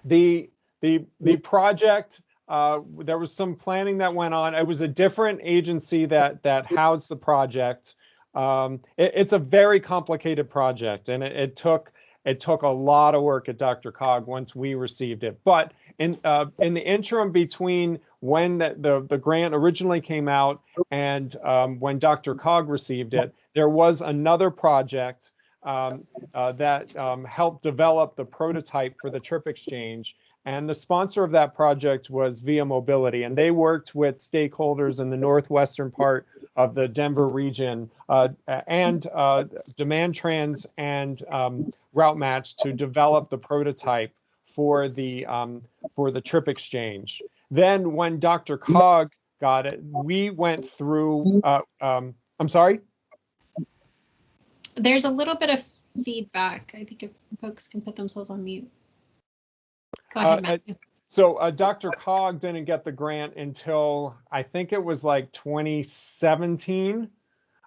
S5: the the the project uh, there was some planning that went on. It was a different agency that that housed the project. Um, it, it's a very complicated project, and it, it, took it took a lot of work at DRCOG once we received it. But in uh, in the interim between when the, the, the grant originally came out and um, when DRCOG received it, there was another project um, uh, that um, helped develop the prototype for the trip exchange. And the sponsor of that project was Via Mobility, and they worked with stakeholders in the northwestern part of the Denver region uh, and uh, DemandTrans and um, RouteMatch to develop the prototype for the um, for the trip exchange. Then when DRCOG got it, we went through. Uh, um, I'm sorry.
S1: There's a little bit of feedback. I think if folks can put themselves on mute. Go ahead,
S5: Uh,
S1: Matthew.
S5: So uh, DRCOG didn't get the grant until I think it was like 2017,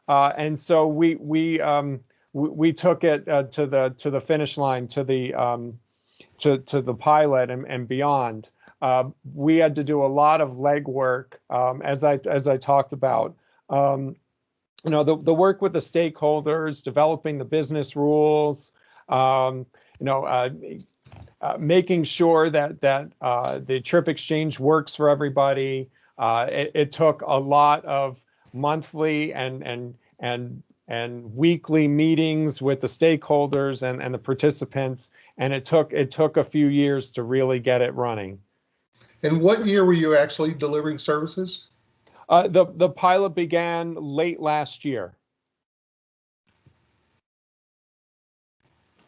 S5: uh, and so we we um, we, we took it uh, to the to the finish line to the um, to to the pilot and, and beyond. Uh, we had to do a lot of legwork, um, as I as I talked about. Um, you know, the the work with the stakeholders, developing the business rules. Um, you know, uh, making sure that that uh, the trip exchange works for everybody. Uh, it, it, took a lot of monthly and and and and weekly meetings with the stakeholders and, and the participants, and it took it took a few years to really get it running.
S6: And what year were you actually delivering services?
S5: Uh, the the pilot began late last year.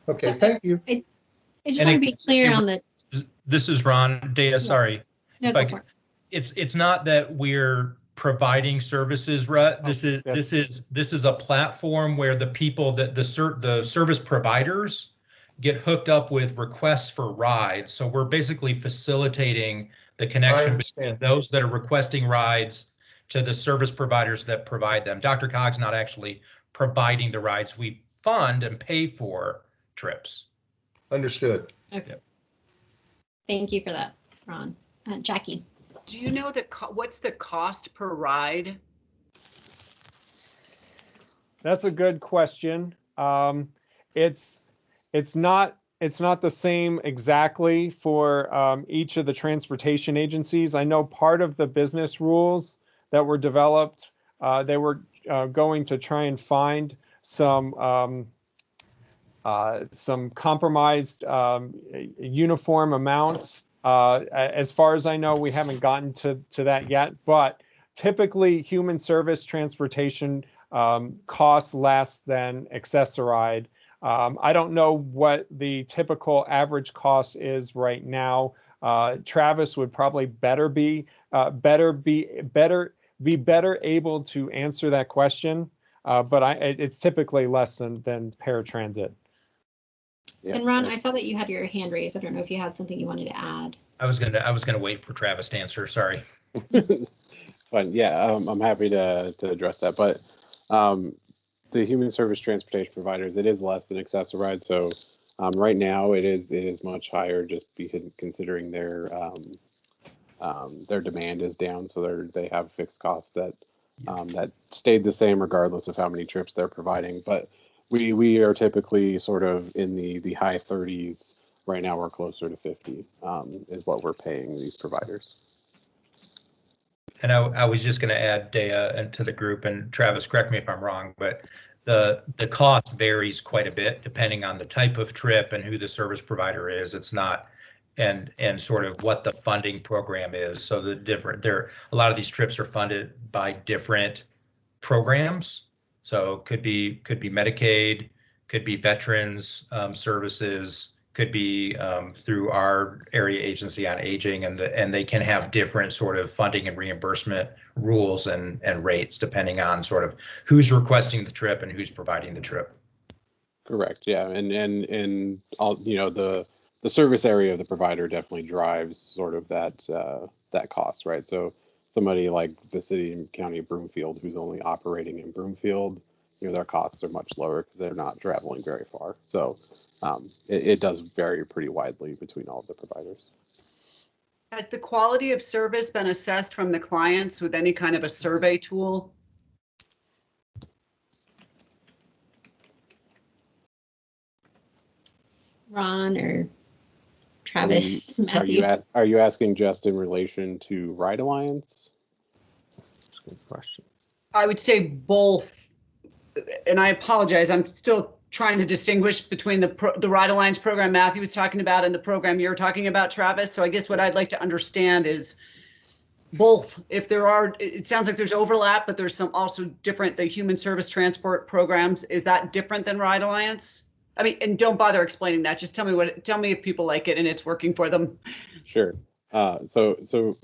S6: Okay, thank you.
S1: I, I just
S9: And
S1: want to be clear
S9: it-
S1: on the,
S9: This is Ron Dea, sorry.
S1: no,
S9: if
S1: go
S9: c-
S1: for it.
S9: It's, it's not that we're providing services, Rut. Oh, this is,
S5: yes.
S9: this is, this is a platform where the people that the ser, the service providers get hooked up with requests for rides. So we're basically facilitating the connection between those that are requesting rides to the service providers that provide them. DRCOG's not actually providing the rides. We fund and pay for trips.
S6: Understood.
S1: Okay. Thank you for that, Ron. Uh, Jackie.
S3: Do you know the, co- what's the cost per ride?
S5: That's a good question. Um, it's, it's not, it's not the same exactly for, um, each of the transportation agencies. I know part of the business rules that were developed, uh, they were, uh, going to try and find some, um, uh, some compromised, um, uniform amounts. Uh, as far as I know, we haven't gotten to, to that yet, but typically human service transportation um, costs less than Access-a-Ride. Um, I don't know what the typical average cost is right now. Uh, Travis would probably better be uh, better be better be better able to answer that question. Uh, but I, it's typically less than than paratransit.
S10: Yeah,
S1: And Ron. I saw that you had your hand raised. I don't know if you had something you wanted to add.
S9: I was gonna, I was gonna wait for Travis to answer, sorry.
S10: It's fine. Yeah, um, I'm happy to, to address that, but, um, the human service transportation providers, it is less than Access-a-Ride, so, um, right now it is, it is much higher just because considering their, um, um, their demand is down, so they're, they have fixed costs that, um, that stayed the same regardless of how many trips they're providing, but we, we are typically sort of in the, the high thirties. Right now, we're closer to fifty, um, is what we're paying these providers.
S9: And I, I was just gonna add Dea to the group and Travis, correct me if I'm wrong, but the, the cost varies quite a bit depending on the type of trip and who the service provider is. It's not, and, and sort of what the funding program is. So the different, there, a lot of these trips are funded by different programs. So could be, could be Medicaid, could be Veterans um, Services, could be um, through our area agency on aging and the, and they can have different sort of funding and reimbursement rules and, and rates depending on sort of who's requesting the trip and who's providing the trip.
S10: Correct, yeah, and, and, and all, you know, the, the service area of the provider definitely drives sort of that, uh, that cost, right? So somebody like the city and county of Broomfield, who's only operating in Broomfield, you know, their costs are much lower because they're not traveling very far. So, um, it, it does vary pretty widely between all of the providers.
S3: Has the quality of service been assessed from the clients with any kind of a survey tool?
S1: Ron or Travis,
S10: Are you,
S1: Matthew.
S10: a- are you asking just in relation to Ride Alliance?
S5: That's a good question.
S3: I would say both. And I apologize, I'm still trying to distinguish between the, pro- the Ride Alliance program Matthew was talking about and the program you're talking about, Travis. So I guess what I'd like to understand is both, if there are, it it sounds like there's overlap, but there's some also different, the human service transport programs, is that different than Ride Alliance? I mean, and don't bother explaining that, just tell me what, tell me if people like it and it's working for them.
S10: Sure. Uh, so, so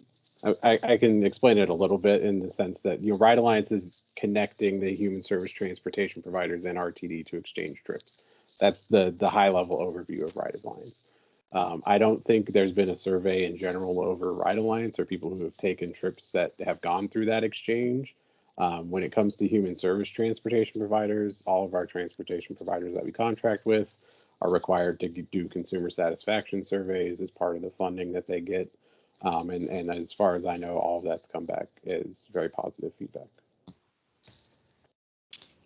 S10: I- I, can explain it a little bit in the sense that, you know, Ride Alliance is connecting the human service transportation providers and RTD to exchange trips. That's the, the high level overview of Ride Alliance. Um, I don't think there's been a survey in general over Ride Alliance or people who have taken trips that have gone through that exchange. Um, when it comes to human service transportation providers, all of our transportation providers that we contract with are required to do consumer satisfaction surveys as part of the funding that they get. Um, and, and as far as I know, all of that's come back is very positive feedback.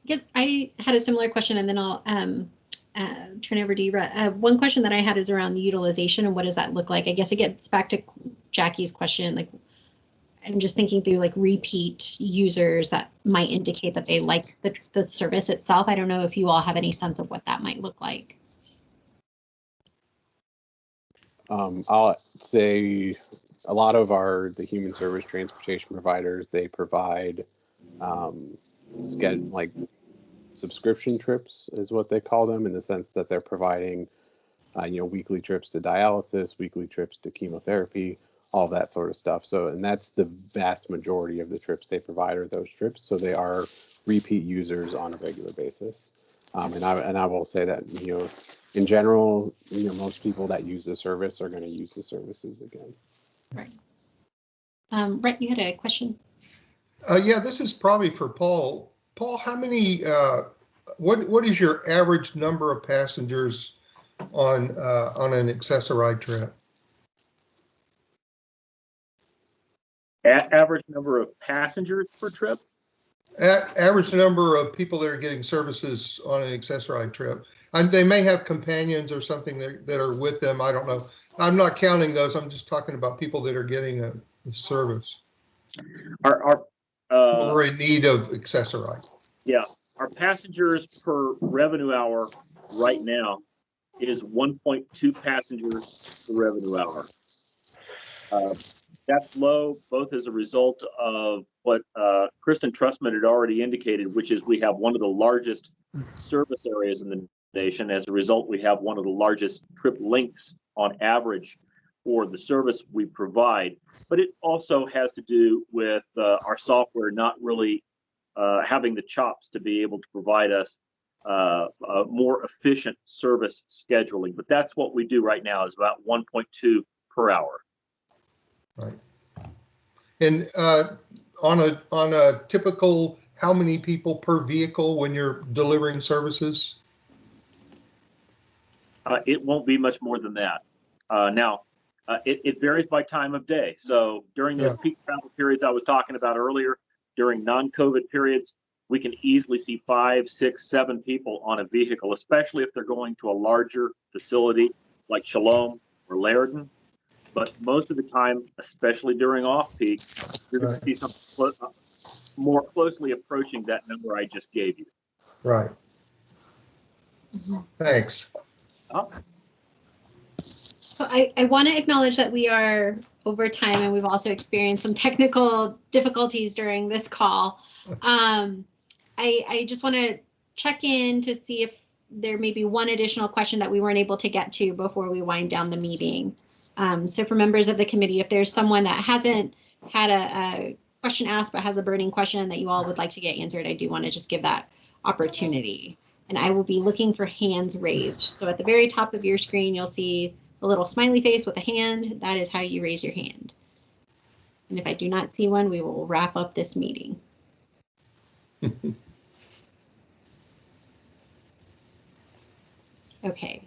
S1: Yes, I had a similar question and then I'll um, uh, turn over to you. Uh, one question that I had is around utilization and what does that look like? I guess it gets back to Jackie's question, like I'm just thinking through like repeat users that might indicate that they like the, the service itself. I don't know if you all have any sense of what that might look like.
S10: Um, I'll say a lot of our, the human service transportation providers, they provide, um, like subscription trips is what they call them in the sense that they're providing, uh, you know, weekly trips to dialysis, weekly trips to chemotherapy, all that sort of stuff. So, and that's the vast majority of the trips they provide are those trips. So they are repeat users on a regular basis. Um, and I, and I will say that, you know, in general, you know, most people that use the service are going to use the services again.
S1: Um, Brett, you had a question?
S6: Uh, yeah, this is probably for Paul. Paul, how many, uh, what, what is your average number of passengers on, uh, on an Access-a-Ride trip?
S2: A- average number of passengers per trip?
S6: A- average number of people that are getting services on an Access-a-Ride trip. And they may have companions or something that, that are with them. I don't know. I'm not counting those. I'm just talking about people that are getting a, a service
S2: Are, our, uh,
S6: or in need of Access-a-Ride.
S2: Yeah, our passengers per revenue hour right now is one point two passengers per revenue hour. Uh, That's low, both as a result of what uh, Kristen Trustman had already indicated, which is we have one of the largest service areas in the nation. As a result, we have one of the largest trip lengths on average for the service we provide. But it also has to do with uh, our software not really uh, having the chops to be able to provide us uh, a more efficient service scheduling. But that's what we do right now is about 1.2 per hour.
S6: And uh, on a, on a typical, how many people per vehicle when you're delivering services?
S2: Uh, it won't be much more than that. Uh, now, uh, it, it varies by time of day. So during those
S6: Yeah.
S2: peak travel periods I was talking about earlier, during non-COVID periods, we can easily see five, six, seven people on a vehicle, especially if they're going to a larger facility like Shalom or Laradon. But most of the time, especially during off-peak, you're going
S6: Right.
S2: to see something clo- uh, more closely approaching that number I just gave you.
S6: Right. Thanks.
S1: So I, I want to acknowledge that we are over time and we've also experienced some technical difficulties during this call. Um, I, I just want to check in to see if there may be one additional question that we weren't able to get to before we wind down the meeting. Um, so for members of the committee, if there's someone that hasn't had a, a question asked but has a burning question that you all would like to get answered, I do want to just give that opportunity. And I will be looking for hands raised. So at the very top of your screen, you'll see a little smiley face with a hand. That is how you raise your hand. And if I do not see one, we will wrap up this meeting. Okay,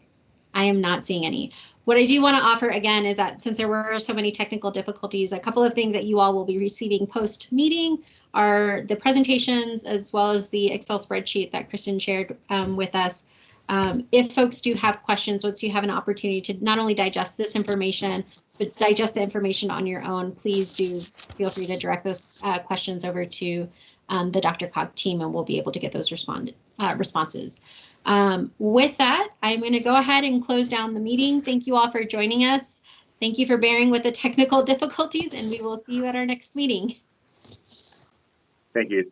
S1: I am not seeing any. What I do want to offer again is that since there were so many technical difficulties, a couple of things that you all will be receiving post meeting are the presentations as well as the Excel spreadsheet that Kristen shared um, with us. Um, if folks do have questions, once you have an opportunity to not only digest this information, but digest the information on your own, please do feel free to direct those uh, questions over to um, the DRCOG team and we'll be able to get those respond, uh, responses. Um, with that, I'm going to go ahead and close down the meeting. Thank you all for joining us. Thank you for bearing with the technical difficulties and we will see you at our next meeting.
S2: Thank you.